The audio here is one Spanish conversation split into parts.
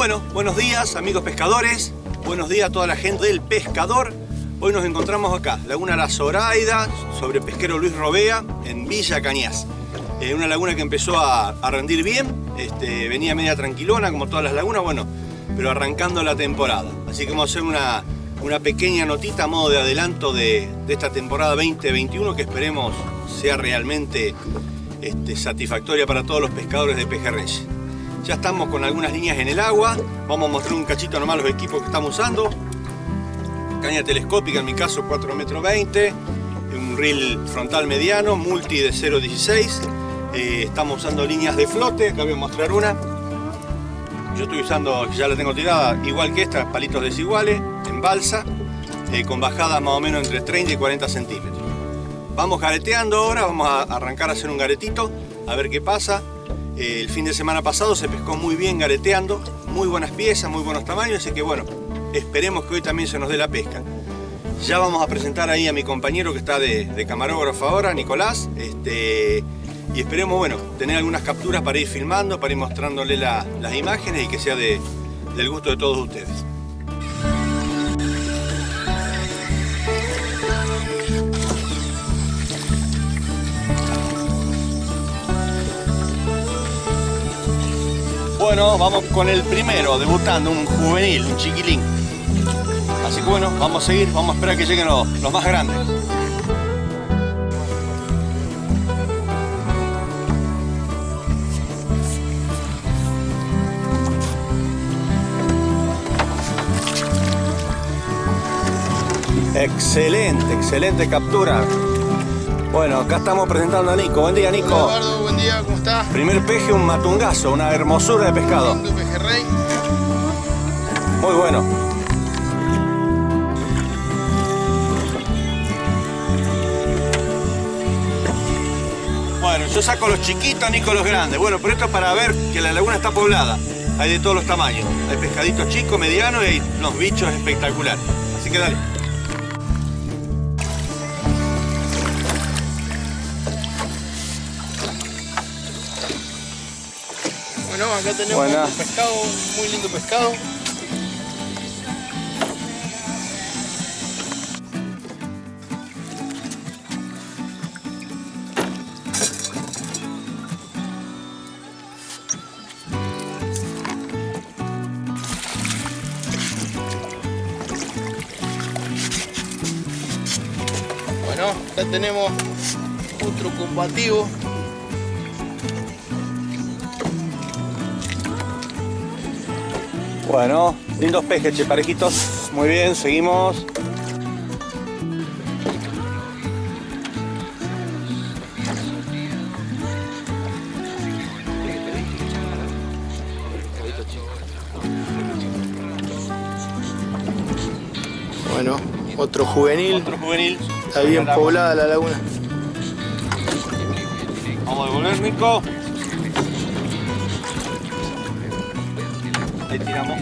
Bueno, buenos días amigos pescadores, buenos días a toda la gente del pescador. Hoy nos encontramos acá, Laguna La Zoraida, sobre pesquero Luis Robea, en Villa Cañas. Eh, una laguna que empezó a, rendir bien, este, venía media tranquilona como todas las lagunas, bueno, pero arrancando la temporada. Así que vamos a hacer una, pequeña notita a modo de adelanto de, esta temporada 2021 que esperemos sea realmente este, satisfactoria para todos los pescadores de pejerreyes. Ya estamos con algunas líneas en el agua, vamos a mostrar un cachito nomás los equipos que estamos usando. Caña telescópica, en mi caso 4 metros 20, un reel frontal mediano, multi de 0.16. Eh, estamos usando líneas de flote, acá voy a mostrar una. Yo estoy usando, ya la tengo tirada, igual que esta, palitos desiguales, en balsa, eh, con bajadas más o menos entre 30 y 40 centímetros. Vamos gareteando ahora, vamos a arrancar a hacer un garetito, a ver qué pasa. El fin de semana pasado se pescó muy bien gareteando, muy buenas piezas, muy buenos tamaños, así que bueno, esperemos que hoy también se nos dé la pesca. Ya vamos a presentar ahí a mi compañero que está de, camarógrafo ahora, Nicolás, este, y esperemos, bueno, tener algunas capturas para ir filmando, para ir mostrándole las imágenes y que sea del gusto de todos ustedes. Bueno, vamos con el primero, debutando, un juvenil, un chiquilín. Así que bueno, vamos a seguir, vamos a esperar que lleguen los, más grandes. Excelente, excelente captura. Bueno, acá estamos presentando a Nico. Buen día, Nico. Hola, Eduardo. Buen día, ¿cómo estás? Primer peje, un matungazo, una hermosura de pescado. Un pejerrey. Muy bueno. Bueno, yo saco los chiquitos, Nico los grandes. Bueno, pero esto es para ver que la laguna está poblada. Hay de todos los tamaños. Hay pescaditos chicos, medianos y los bichos espectaculares. Así que dale. Acá tenemos un pescado, muy lindo pescado. Bueno, acá tenemos otro combativo Bueno, lindos pejes, che, parejitos. Muy bien, seguimos. Bueno, otro juvenil. Otro juvenil. Está bien poblada la laguna. Vamos a devolver, Nico. Ahí tiramos.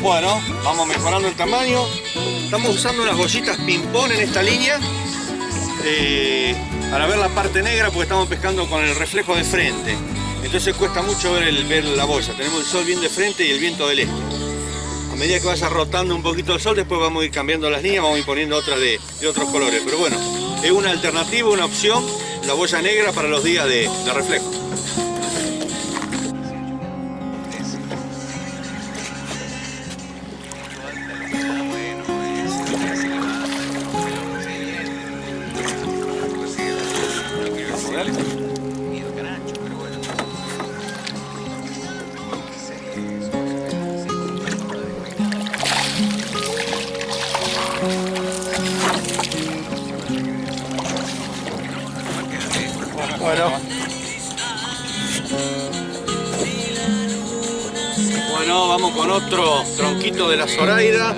Bueno, vamos mejorando el tamaño. Estamos usando unas bollitas ping-pong en esta línea eh, para ver la parte negra porque estamos pescando con el reflejo de frente. Entonces cuesta mucho ver, ver la bolsa. Tenemos el sol bien de frente y el viento del este a medida que vaya rotando un poquito el sol, después vamos a ir cambiando las líneas, vamos a ir poniendo otras de, otros colores. Pero bueno, es una alternativa, una opción, la boya negra para los días de reflejo. Bueno. Bueno, vamos con otro tronquito de la Zoraida.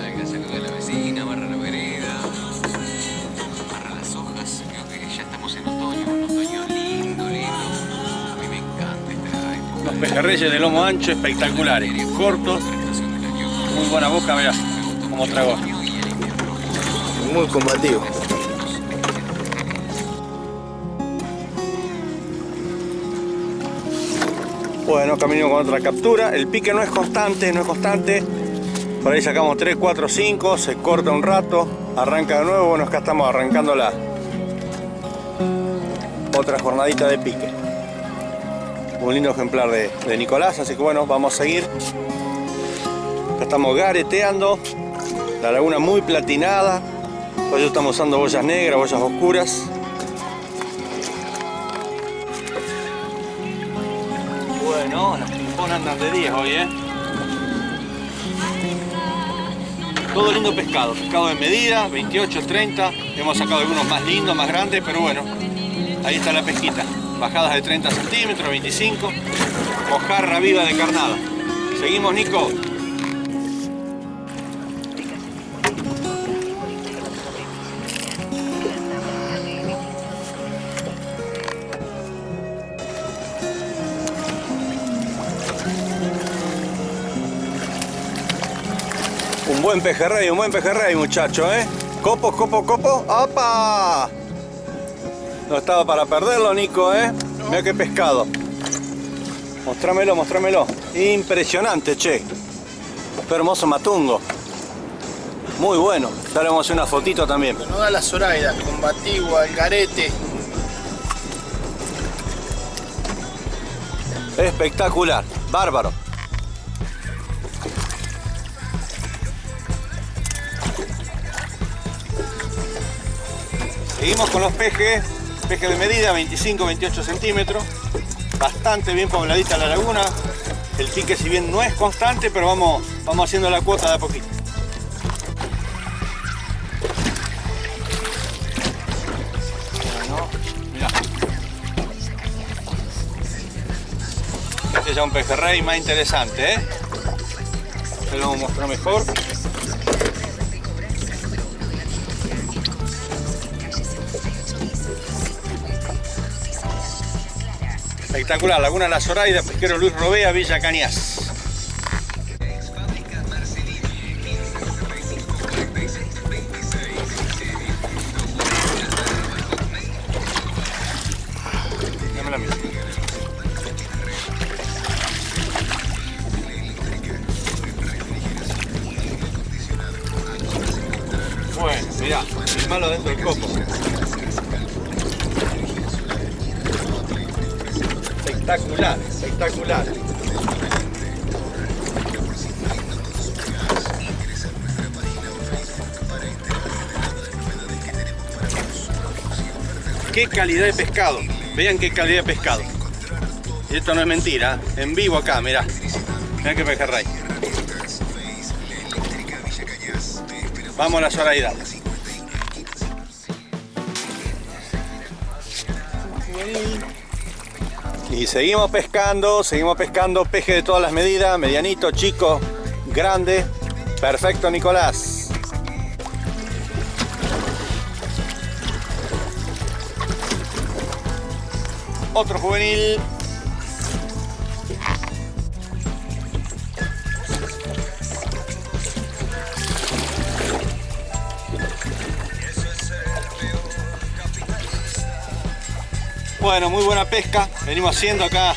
Los pejerreyes de lomo ancho espectaculares, cortos, muy buena boca, mirá, como trago. muy combativo. Bueno, camino con otra captura. El pique no es constante, no es constante. Por ahí sacamos 3, 4, 5, se corta un rato, arranca de nuevo. Bueno, acá estamos arrancando la otra jornadita de pique. Un lindo ejemplar de, Nicolás, así que bueno, vamos a seguir. Acá estamos gareteando. La laguna muy platinada. Hoy estamos usando boyas negras, boyas oscuras. Andan de 10 hoy, ¿eh? Todo lindo pescado, pescado de medida, 28, 30. Hemos sacado algunos más lindos, más grandes, pero bueno, ahí está la pesquita. Bajadas de 30 centímetros, 25. Mojarra viva de carnada. Seguimos, Nico. Buen pejerrey, un buen pejerrey, muchacho, ¿eh? Copo, copo, copo. ¡Opa! No estaba para perderlo, Nico, ¿eh? Mira qué pescado. Mostrámelo, mostrámelo. Impresionante, che. Qué hermoso matungo. Muy bueno. Ya le vamos a hacer una fotito también. No da la Zoraida, combativo, algarete. Espectacular. Bárbaro. Seguimos con los pejes, pejes de medida 25-28 centímetros, bastante bien pobladita la laguna. El pique si bien no es constante, pero vamos, vamos haciendo la cuota de a poquito. Bueno, mirá. Este ya es un pejerrey más interesante, ¿eh? Te lo vamos a mostrar mejor. Espectacular, Laguna La Zoraida, pesquero Luis Robea, Villa Cañas. Bueno, mirá, malo dentro del copo. Espectacular, espectacular. Qué calidad de pescado. Vean qué calidad de pescado. Y esto no es mentira, en vivo acá, mirá. Mirá qué pejerrey. Vamos a la Zoraida. Y seguimos pescando, seguimos pescando peje de todas las medidas, medianito, chico, grande. Perfecto, Nicolás. Otro juvenil. Bueno, muy buena pesca. Venimos haciendo acá.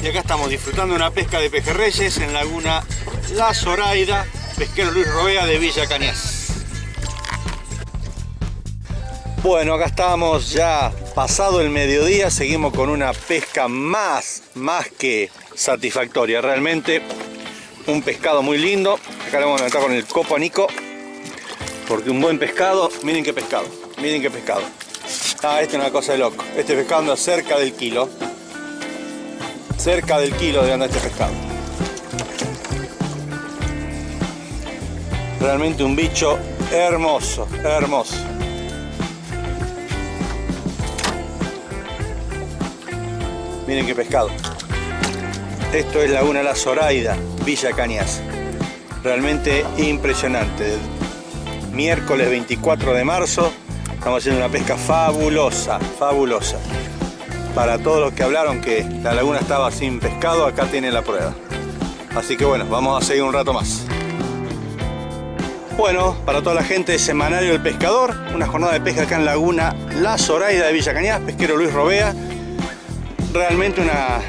Y acá estamos disfrutando una pesca de pejerreyes en Laguna La Zoraida, pesquero Luis Robea de Villa Cañas. Bueno, acá estamos ya pasado el mediodía, seguimos con una pesca más, más que satisfactoria. Realmente un pescado muy lindo. Acá le vamos a meter con el copo Nico. Porque un buen pescado, miren qué pescado, miren qué pescado. Ah, este es una cosa de loco. Este pescado anda cerca del kilo. Cerca del kilo de anda este pescado. Realmente un bicho hermoso, hermoso. Miren qué pescado. Esto es Laguna La Zoraida, Villa Cañas. Realmente impresionante. Miércoles 24 de marzo estamos haciendo una pesca fabulosa, fabulosa. para todos los que hablaron que la laguna estaba sin pescado, acá tienen la prueba. Así que bueno, vamos a seguir un rato más. Bueno, para toda la gente de Semanario del Pescador, una jornada de pesca acá en Laguna La Zoraida de Villa Cañas, pesquero Luis Robea. Realmente una,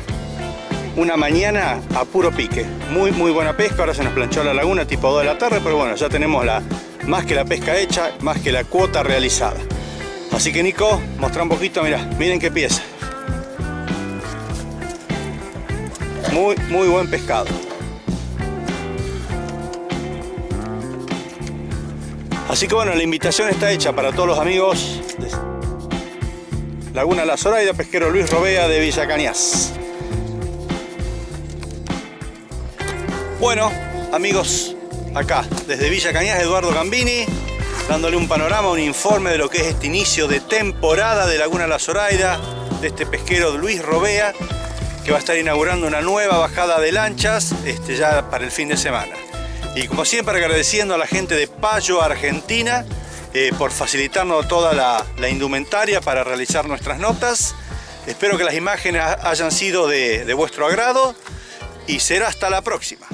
una mañana a puro pique. Muy, muy buena pesca. Ahora se nos planchó la laguna tipo 2 de la tarde, pero bueno, ya tenemos la, más que la pesca hecha, más que la cuota realizada. Así que Nico, mostra un poquito, mira, miren qué pieza. Muy, muy buen pescado. Así que bueno, la invitación está hecha para todos los amigos de Laguna La Zoraida, pesquero Luis Robea de Villa Cañas. Bueno, amigos, acá desde Villa Cañas, Eduardo Gambini, dándole un panorama, un informe de lo que es este inicio de temporada de Laguna La Zoraida, de este pesquero Luis Robea, que va a estar inaugurando una nueva bajada de lanchas este, ya para el fin de semana. Y como siempre agradeciendo a la gente de Payo, Argentina, eh, por facilitarnos toda la, indumentaria para realizar nuestras notas. Espero que las imágenes hayan sido de vuestro agrado y será hasta la próxima.